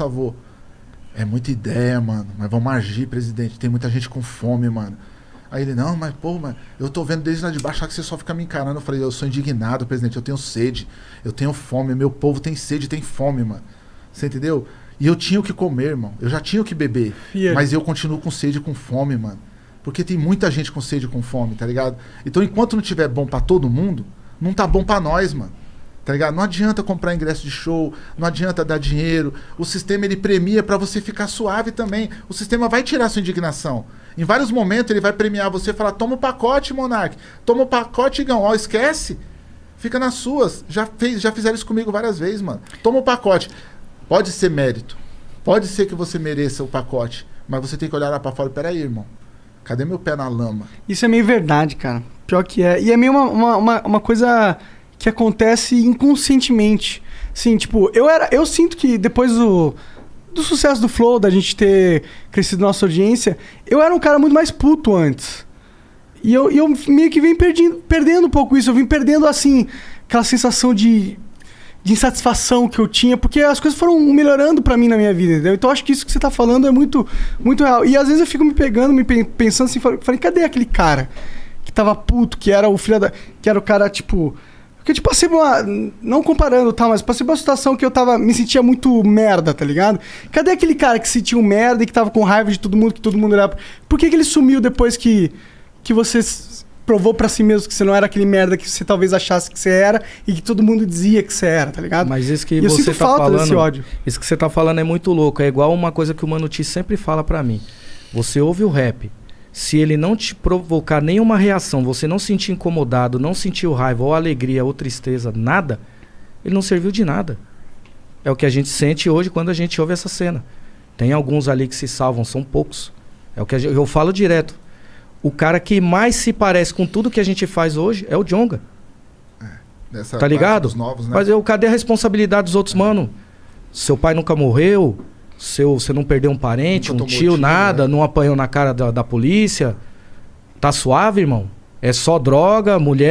avô. É muita ideia, mano. Mas vamos agir, presidente. Tem muita gente com fome, mano. Aí ele, não, mas, pô, mas eu tô vendo desde lá de baixo que você só fica me encarando. Eu falei, eu sou indignado, presidente. Eu tenho sede. Eu tenho fome. Meu povo tem sede, tem fome, mano. Você entendeu? E eu tinha o que comer, irmão. Eu já tinha o que beber. Yeah. Mas eu continuo com sede e com fome, mano. Porque tem muita gente com sede e com fome, tá ligado? Então, enquanto não tiver bom pra todo mundo, não tá bom pra nós, mano. Tá ligado? Não adianta comprar ingresso de show, não adianta dar dinheiro. O sistema ele premia pra você ficar suave também. O sistema vai tirar sua indignação. Em vários momentos ele vai premiar você e falar: toma o pacote, Monark. Toma o pacote, Igão. Ó, esquece. Fica nas suas. Já, fez, já fizeram isso comigo várias vezes, mano. Toma o pacote. Pode ser mérito. Pode ser que você mereça o pacote. Mas você tem que olhar lá pra fora. Peraí, irmão. Cadê meu pé na lama? Isso é meio verdade, cara. Pior que é. E é meio uma, uma, uma, uma coisa que acontece inconscientemente. Sim, tipo, eu era. Eu sinto que depois do, do sucesso do Flow, da gente ter crescido nossa audiência, eu era um cara muito mais puto antes. E eu, eu meio que vim perdendo, perdendo um pouco isso. Eu vim perdendo, assim, aquela sensação de, de insatisfação que eu tinha, porque as coisas foram melhorando pra mim na minha vida, entendeu? Então acho que isso que você tá falando é muito, muito real. E às vezes eu fico me pegando, me pe- pensando assim, falei, cadê aquele cara que tava puto, que era o filho da. que era o cara, tipo. Porque, tipo, passei uma. Não comparando, tá? Mas passei uma situação que eu tava. Me sentia muito merda, tá ligado? Cadê aquele cara que se sentia um merda e que tava com raiva de todo mundo, que todo mundo olhava. Por que, que ele sumiu depois que. que você provou pra si mesmo que você não era aquele merda que você talvez achasse que você era e que todo mundo dizia que você era, tá ligado? Mas isso que E eu você sinto tá falta falando, desse ódio. isso que você tá falando é muito louco. É igual uma coisa que o Mano T sempre fala pra mim. Você ouve o rap, se ele não te provocar nenhuma reação, você não sentir incomodado, não sentir raiva ou alegria ou tristeza, nada, ele não serviu de nada. É o que a gente sente hoje quando a gente ouve essa cena. Tem alguns ali que se salvam, são poucos. É o que gente- eu falo direto. O cara que mais se parece com tudo que a gente faz hoje é o Jonga. Dessa Tá ligado? novos, né? Mas eu, cadê a responsabilidade dos outros, mano? Seu pai nunca morreu, seu, você não perdeu um parente, Nunca um tio, tiro, nada, né? não apanhou na cara da, da polícia. Tá suave, irmão? É só droga, mulher,